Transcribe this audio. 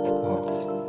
quartz